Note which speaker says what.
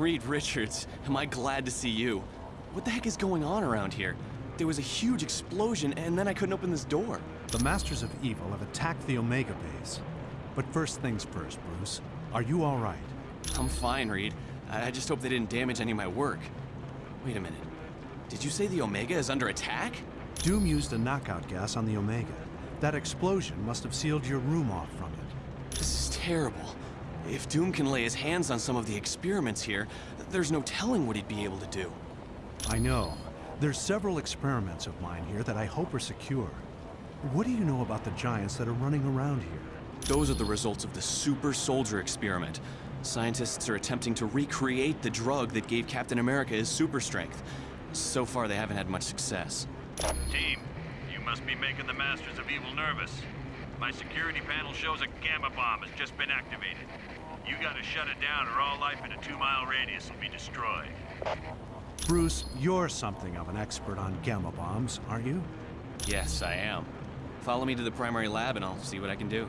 Speaker 1: Reed Richards, am I glad to see you. What the heck is going on around here? There was a huge explosion, and then I couldn't open this door.
Speaker 2: The Masters of Evil have attacked the Omega base. But first things first, Bruce. Are you all right?
Speaker 1: I'm fine, Reed. I I just hope they didn't damage any of my work. Wait a minute. Did you say the Omega is under attack?
Speaker 2: Doom used a knockout gas on the Omega. That explosion must have sealed your room off from it.
Speaker 1: This is terrible. If Doom can lay his hands on some of the experiments here, there's no telling what he'd be able to do.
Speaker 2: I know. There's several experiments of mine here that I hope are secure. What do you know about the giants that are running around here?
Speaker 1: Those are the results of the Super Soldier experiment. Scientists are attempting to recreate the drug that gave Captain America his super strength. So far, they haven't had much success.
Speaker 3: Team, you must be making the Masters of Evil nervous. My security panel shows a gamma bomb has just been activated. You gotta shut it down or all life in a two-mile radius will be destroyed.
Speaker 2: Bruce, you're something of an expert on gamma bombs, aren't you?
Speaker 1: Yes, I am. Follow me to the primary lab and I'll see what I can do.